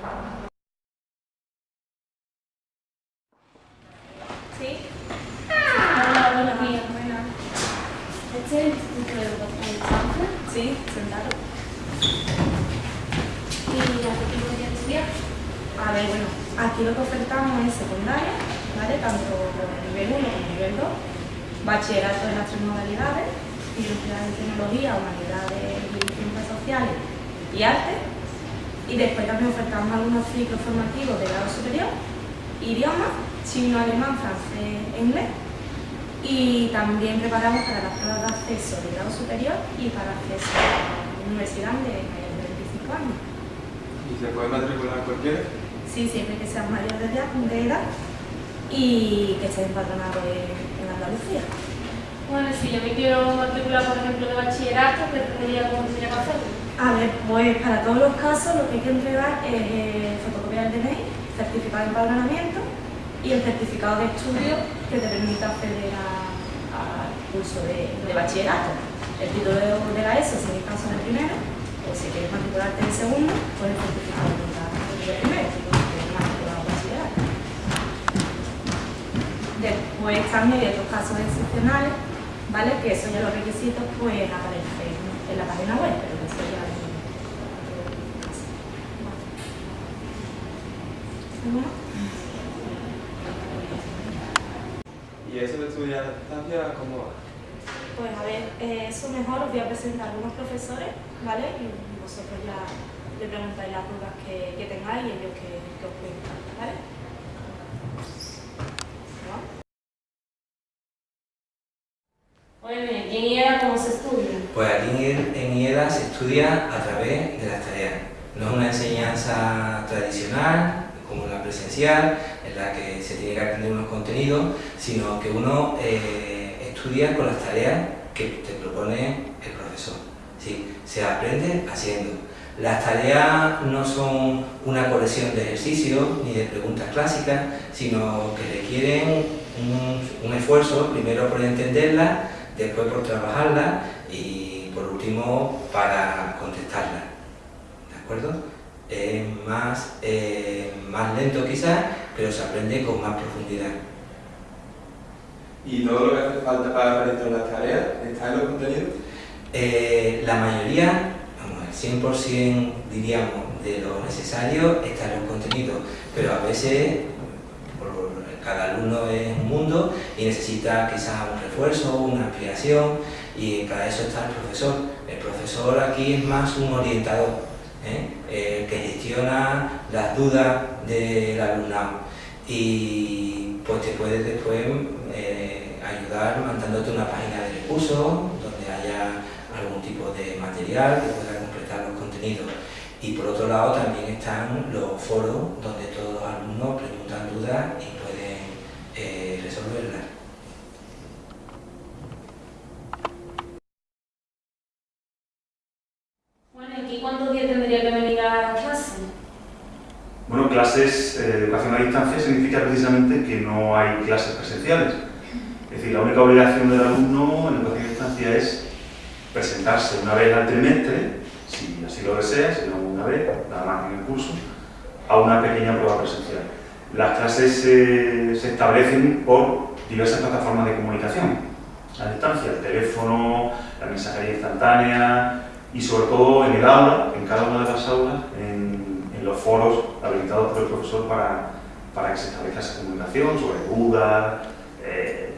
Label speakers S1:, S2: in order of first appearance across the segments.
S1: ¿Sí?
S2: Hola, buenos días.
S1: Buenas.
S2: Este es el
S3: Instituto de Educación
S2: Sí,
S1: sentado. ¿Y hace qué podría estudiar? A ver, bueno, aquí lo que ofertamos es secundaria, ¿vale? Tanto nivel 1 como el nivel 2, bachillerato en las tres modalidades, filosofía de tecnología, humanidades y ciencias sociales y arte, y después también ofertamos algunos ciclos formativos de grado superior, idiomas, chino, alemán, francés e inglés. Y también preparamos para las pruebas de acceso de grado superior y para acceso a la universidad de mayores de 25 años.
S4: ¿Y se puede matricular cualquiera?
S1: Sí, siempre que sean mayores de edad- de edad y que estén empadronados en, en Andalucía.
S3: Bueno, si yo me quiero matricular, por ejemplo, de bachillerato, ¿qué tendría, cómo tendría que hacerlo?
S1: A ver, pues para todos los casos lo que hay que entregar es eh, fotocopia del DNI, certificado de empadronamiento y el certificado de estudio que te permita acceder al curso de, bachillerato. El título de, de la ESO, si en el caso del primero, o si quieres matricularte en el segundo, pues el certificado del primero. Después también hay otros casos excepcionales, ¿vale? Que eso ya los requisitos pues aparecen en la página web, pero eso ya es ¿Algo más?
S4: ¿Y eso de estudiar a distancia cómo va?
S1: Pues a ver, eh, eso mejor os voy a presentar a algunos profesores, ¿vale? Y vosotros ya le preguntáis las dudas que, que tengáis y ellos que, que os cuentan, ¿vale? ¿No?
S3: Bueno, ¿y en IEDA cómo se estudia?
S5: Pues aquí en IEDA se estudia a través de las tareas. No es una enseñanza tradicional, presencial, en la que se tiene que aprender unos contenidos, sino que uno eh, estudia con las tareas que te propone el profesor. Sí, se aprende haciendo. Las tareas no son una colección de ejercicios ni de preguntas clásicas, sino que requieren un, un esfuerzo, primero por entenderlas, después por trabajarlas y por último para contestarlas. ¿De acuerdo? Es más, eh, más lento quizás, pero se aprende con más profundidad.
S4: ¿Y todo lo que hace falta para realizar las tareas está en los contenidos?
S5: Eh, la mayoría, vamos, el 100% diríamos de lo necesario está en los contenidos, pero a veces por- cada alumno es un mundo y necesita quizás un refuerzo, una ampliación y para eso está el profesor. El profesor aquí es más un orientador, ¿eh? Eh, que gestiona las dudas del alumnado y pues te puede después eh, ayudar mandándote una página de recursos donde haya algún tipo de material que pueda completar los contenidos. Y por otro lado también están los foros donde todos los alumnos preguntan dudas y pueden resolverlas.
S3: Bueno, ¿y aquí cuántos días tendría que venir a clase?
S6: Bueno, clases eh, de educación a distancia significa precisamente que no hay clases presenciales. Es decir, la única obligación del alumno en educación a distancia es presentarse una vez al trimestre, si así lo desea, si no una vez, nada más en el curso, a una pequeña prueba presencial. Las clases se establecen por diversas plataformas de comunicación a distancia, el teléfono, la mensajería instantánea y sobre todo en el aula, en cada una de las aulas, en los foros habilitados por el profesor para, para que se establezca esa comunicación sobre dudas, eh,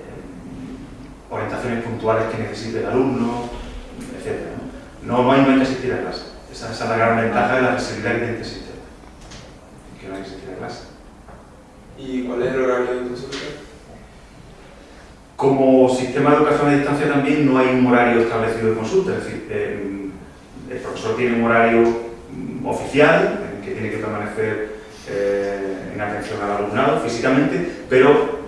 S6: orientaciones puntuales que necesite el alumno, etc. ¿no? No, hay, no hay que asistir a clase. Esa, esa es la gran ventaja de la accesibilidad que tiene este sistema, que no hay que asistir a clase.
S4: ¿Y cuál es el horario de consulta?
S6: Como sistema de educación a distancia también no hay un horario establecido de consulta, es decir, eh, el profesor tiene un horario mm, oficial en que tiene que permanecer eh, en atención al alumnado físicamente, pero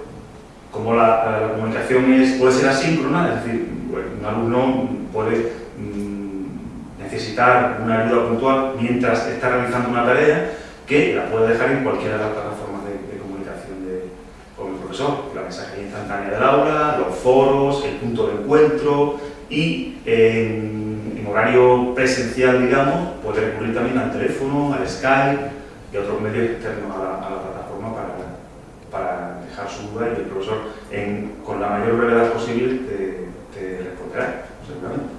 S6: como la, la comunicación es, puede ser asíncrona, es decir, bueno, un alumno puede mm, necesitar una ayuda puntual mientras está realizando una tarea que la puede dejar en cualquiera de las plataformas de, de comunicación de, con el profesor, la mensajería instantánea del aula, los foros, el punto de encuentro y en, en horario presencial, digamos, puede recurrir también al teléfono, al Skype y otros medios externos a la, plataforma para, para, dejar su duda y el profesor con la mayor brevedad posible te, te responderá, seguramente.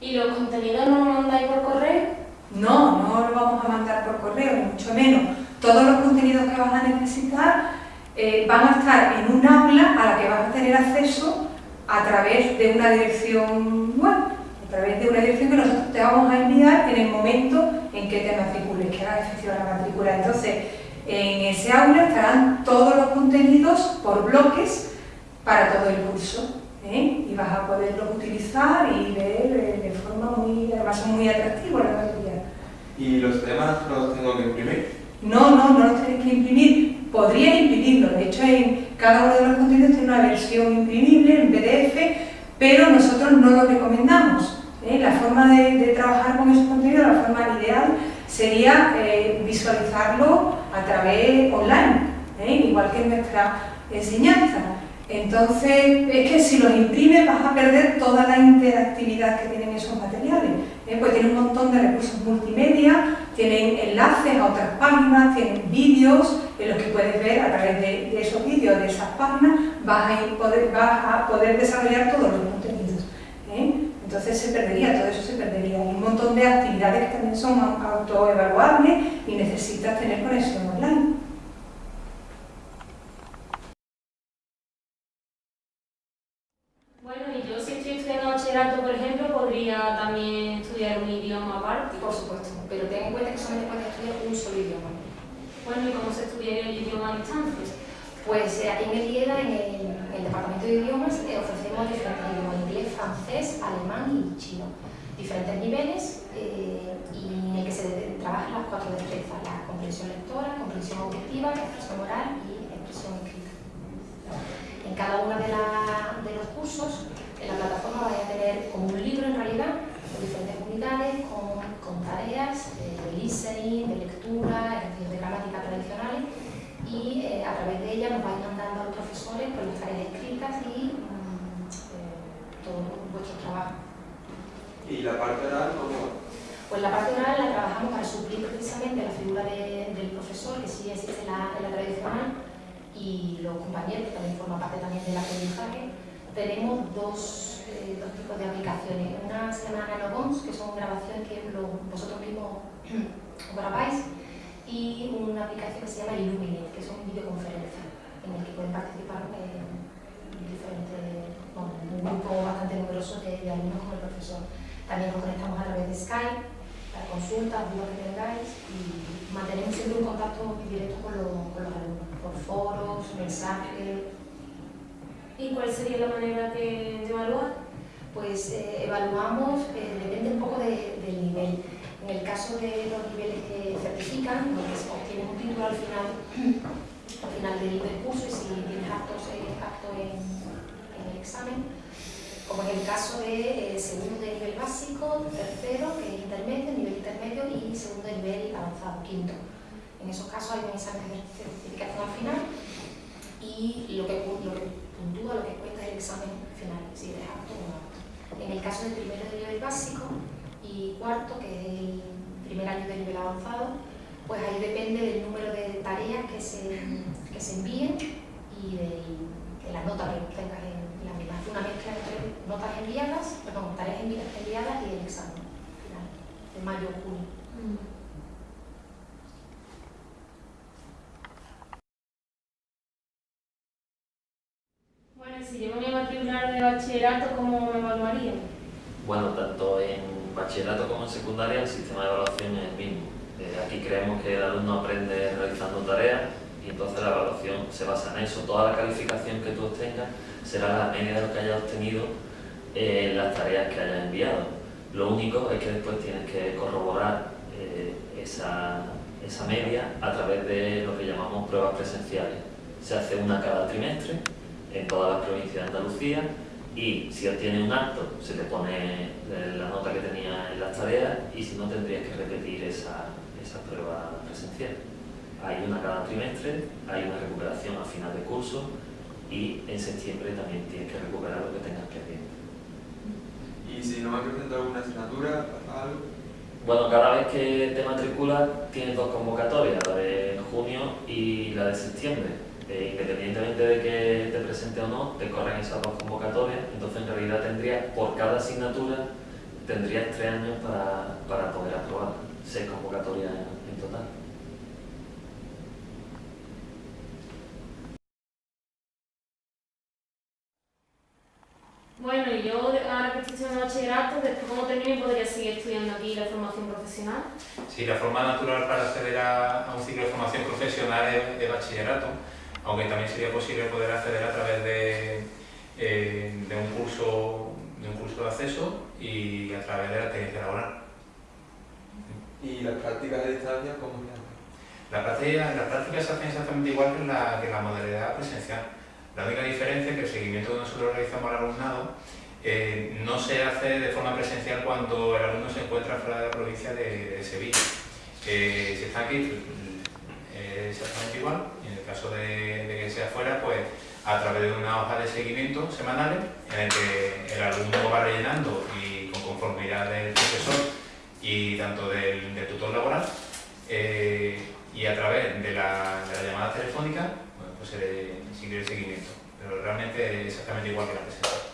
S7: ¿Y los contenidos no los mandáis por correo? No, no los vamos a mandar por correo, mucho menos. Todos los contenidos que vas a necesitar eh, van a estar en un aula a la que vas a tener acceso a través de una dirección web, a través de una dirección que nosotros te vamos a enviar en el momento en que te matricules, que hagas efectiva la matrícula. Entonces, en ese aula estarán todos los contenidos por bloques para todo el curso. ¿eh? Y vas a poderlos utilizar y ver eh, de forma muy, además son muy atractivos la mayoría.
S4: ¿Y los temas los tengo que imprimir?
S7: No, no, no los tenéis que imprimir. Podrías imprimirlo, de hecho en cada uno de los contenidos tiene una versión imprimible en PDF, pero nosotros no lo recomendamos. ¿eh? La forma de, trabajar con esos contenidos, la forma ideal, sería eh, visualizarlo a través online, ¿eh? igual que en nuestra enseñanza. Entonces, es que si los imprimes vas a perder toda la interactividad que tienen esos materiales. ¿eh? Pues tienen un montón de recursos multimedia, tienen enlaces a otras páginas, tienen vídeos en los que puedes ver a través de, de esos vídeos, de esas páginas, vas a, poder, vas a poder desarrollar todos los contenidos. ¿eh? Entonces se perdería, todo eso se perdería. Hay un montón de actividades que también son autoevaluables y necesitas tener conexión online.
S3: Bueno, y yo si estoy estudiando bachillerato, por ejemplo, podría también estudiar un idioma aparte.
S8: Por supuesto, pero ten en cuenta que solamente puedes estudiar un solo idioma.
S3: Bueno, ¿y cómo se estudiaría el idioma a distancia?
S8: Pues eh, aquí en el IEDA, en el, en el Departamento de Idiomas, eh, ofrecemos diferentes idiomas, inglés, francés, alemán y chino. Diferentes niveles eh, y en el que se trabajan las cuatro destrezas, la comprensión lectora, comprensión auditiva, expresión oral y expresión escrita. En cada uno de, de los cursos, en la plataforma vais a tener como un libro en realidad, con diferentes unidades, con, con tareas de, de listening, de lectura, ejercicios de gramática tradicionales y eh, a través de ella nos vais mandando a los profesores con las tareas escritas y mmm, eh, todo vuestro trabajo.
S4: ¿Y la parte oral cómo?
S8: Pues la parte oral la trabajamos para suplir precisamente la figura de, del profesor, que sí existe en la, en la tradicional, y los compañeros, que también forman parte también del aprendizaje, tenemos dos, eh, dos tipos de aplicaciones. Una se llama Nanobons, que son grabaciones que lo, vosotros mismos grabáis, y una aplicación que se llama Illuminate, que es una videoconferencia en el que pueden participar eh, diferentes, bueno, un grupo bastante numeroso de, de, alumnos con el profesor. También nos conectamos a través de Skype para consultas, dudas que tengáis y mantenemos siempre un contacto muy directo con, lo, con los alumnos, por foros, mensajes.
S3: ¿Y cuál sería la manera de, de evaluar?
S8: Pues eh, evaluamos, eh, depende un poco de, del nivel. En el caso de los niveles que certifican, donde se obtiene un título al final, al final del, del curso y si tienes actos, eh, acto en, en, el examen, como en el caso de eh, segundo de nivel básico, tercero, que es intermedio, nivel intermedio y segundo de nivel avanzado, quinto. En esos casos hay un examen de certificación al final y lo que, lo puntúa, lo que cuenta es el examen final, si eres apto o no apto. En el caso del primero de nivel básico, y cuarto, que es el primer año de nivel avanzado, pues ahí depende del número de tareas que se, que se envíen y de, de la nota que tengas en la misma. Hace una mezcla entre notas enviadas, perdón, tareas enviadas y el examen final, de mayo o junio. Mm.
S3: Bueno, si yo me voy a matricular de bachillerato, ¿cómo me evaluarían?
S9: Bueno, tanto en bachillerato como en secundaria el sistema de evaluación es el mismo. Eh, aquí creemos que el alumno aprende realizando tareas y entonces la evaluación se basa en eso. Toda la calificación que tú obtengas será la media de lo que hayas obtenido en las tareas que hayas enviado. Lo único es que después tienes que corroborar eh, esa, esa media a través de lo que llamamos pruebas presenciales. Se hace una cada trimestre en todas las provincias de Andalucía y si obtienes un acto se te pone la nota que tenía en las tareas y si no tendrías que repetir esa, esa prueba presencial. Hay una cada trimestre, hay una recuperación a final de curso y en septiembre también tienes que recuperar lo que tengas pendiente.
S4: ¿Y si no me presento alguna asignatura, algo?
S9: Bueno, cada vez que te matriculas tienes dos convocatorias, la de junio y la de septiembre eh, independientemente de que te presente o no, te corren esas dos convocatorias, entonces en realidad tendrías, por cada asignatura, tendrías tres años para, para poder aprobar, seis convocatorias en, en total.
S3: Bueno, y yo ahora que estoy estudiando bachillerato, después como termine podría seguir estudiando aquí la formación profesional.
S10: Sí, la forma natural para acceder a, a un ciclo de formación profesional es de bachillerato, aunque también sería posible poder acceder a través de, eh, de, un, curso, de un curso de acceso y a través de la experiencia laboral.
S4: ¿Y las prácticas de distancia cómo se hacen?
S10: La práctica, la práctica se hace exactamente igual que la, que la modalidad presencial. La única diferencia es que el seguimiento que nosotros realizamos al alumnado eh, no se hace de forma presencial cuando el alumno se encuentra fuera de la provincia de, de Sevilla. Eh, si está aquí, es exactamente igual. Caso de, que sea fuera, pues a través de una hoja de seguimiento semanales en el que el alumno va rellenando y con conformidad del profesor y tanto del, tutor laboral eh, y a través de la, de la llamada telefónica pues se sigue el seguimiento, pero realmente exactamente igual que la presencial.